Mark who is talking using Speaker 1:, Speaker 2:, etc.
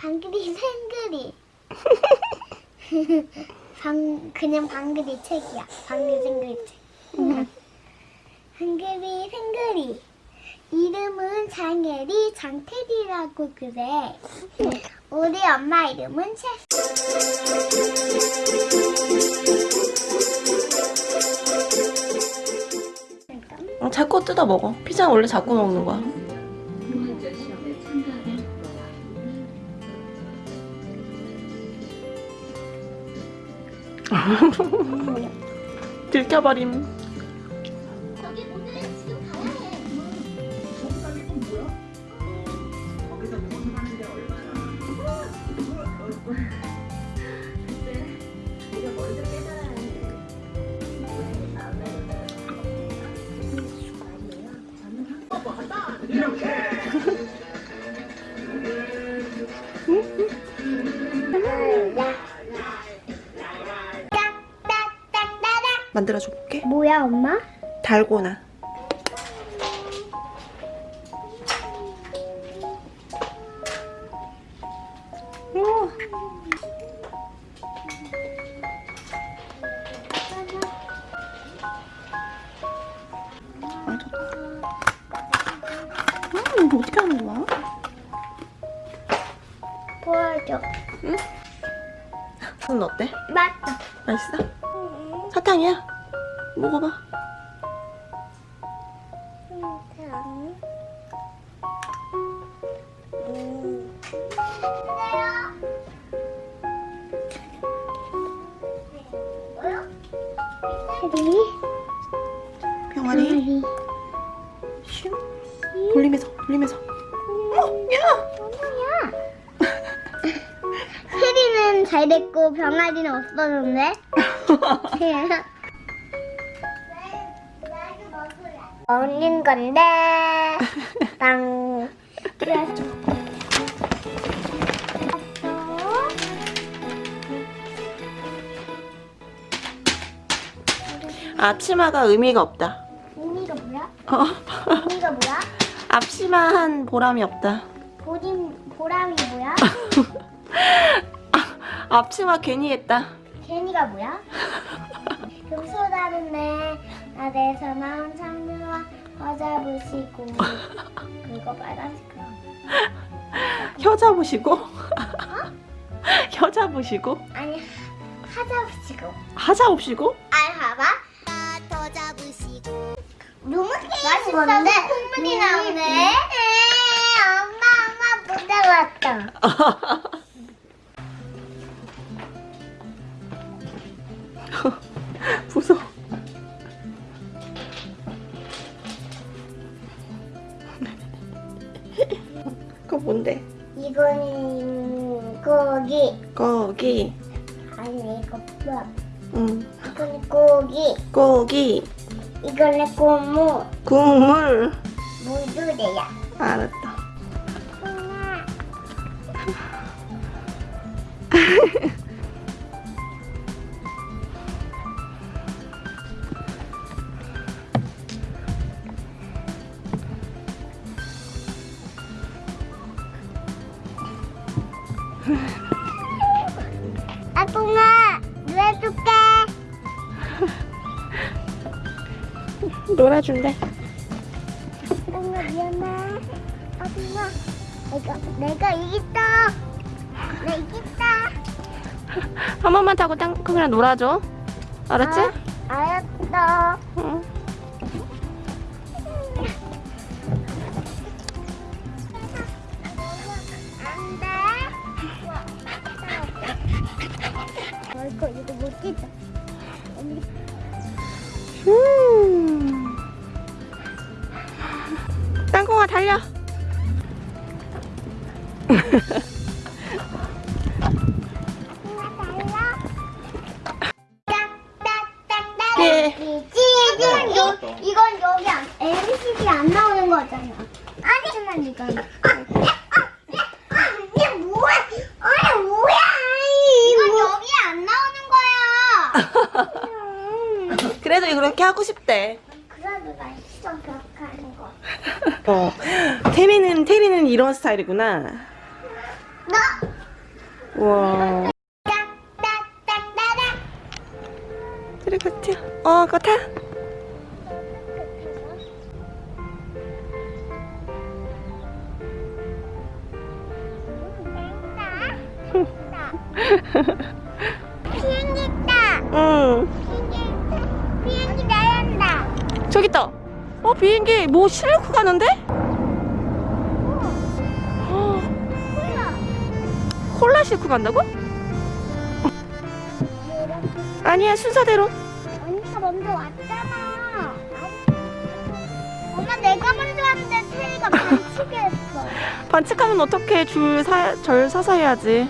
Speaker 1: 방글이 생글이. 방 그냥 방글이 책이야. 방글 생글이 책. 방글이 생글이. 이름은 장혜리 장태리라고 그래. 우리 엄마 이름은 채.
Speaker 2: 어, 자꾸 뜯어 먹어. 피자 원래 자꾸 먹는 거야. 들켜버림. 만들어줘 볼게.
Speaker 1: 뭐야 엄마?
Speaker 2: 달고나. 음, 이거 어떻게 하는 거야?
Speaker 1: 보여줘.
Speaker 2: 손 어때?
Speaker 1: 맞다.
Speaker 2: 맛있어? 사탕이야? 먹어봐. 병아리. 슝. 돌리면서, 돌리면서. 어, 야!
Speaker 1: 해리는 잘 됐고 병아리는 없어졌네. 먹는 건데 빵. 그래서
Speaker 2: 앞치마가 의미가 없다.
Speaker 1: 의미가 뭐야?
Speaker 2: 어?
Speaker 1: 의미가 뭐야?
Speaker 2: 앞치마 한 보람이 없다.
Speaker 1: 보림 보람이 뭐야?
Speaker 2: 앞치마 괜히 했다.
Speaker 1: 괜히가 뭐야? 금소다는 내 나에서 나온 장르와 과자 부시고 그거 빨간색 거.
Speaker 2: 혀 잡으시고? 혀 잡으시고?
Speaker 1: 아니 하자 부시고
Speaker 2: 하 잡으시고?
Speaker 1: 알 봐봐 더 잡으시고 너무 맛있는데 콧물이 나오네 엄마 엄마 못 잡았다 이거는 고기
Speaker 2: 고기.
Speaker 1: 아니 이거 뭐야
Speaker 2: 응.
Speaker 1: 이거는 고기
Speaker 2: 고기.
Speaker 1: 이거는 고무
Speaker 2: 국물.
Speaker 1: 무두래야
Speaker 2: 알았다.
Speaker 1: 아동아 놀아줄게
Speaker 2: 놀아준대.
Speaker 1: 아동아 미안해 아동아 내가 내가 이겼다 나 이겼다
Speaker 2: 한 번만 타고 땅콩이랑 놀아줘. 알았지?
Speaker 1: 아, 알았어 아이고 이거 못 찍다
Speaker 2: 음. 땅콩아 달려. 싶대.
Speaker 1: 그래도 맛있어 그렇게 하는 거.
Speaker 2: 어. 태리는 태리는 이런 스타일이구나.
Speaker 1: 나
Speaker 2: 우와.
Speaker 1: 딱딱딱따닥.
Speaker 2: 트리커티야. 어, 그거 타.
Speaker 1: 비행기 있다.
Speaker 2: 응. 저기 있다. 어, 비행기 뭐 실고 가는데? 어,
Speaker 1: 콜라.
Speaker 2: 콜라 싣고 간다고? 아니야, 순서대로.
Speaker 1: 언니가 먼저 왔잖아. 엄마 내가 먼저 왔는데 태희가 반칙을 했어.
Speaker 2: 반칙하면 어떻게 줄 사, 절 사서 해야지.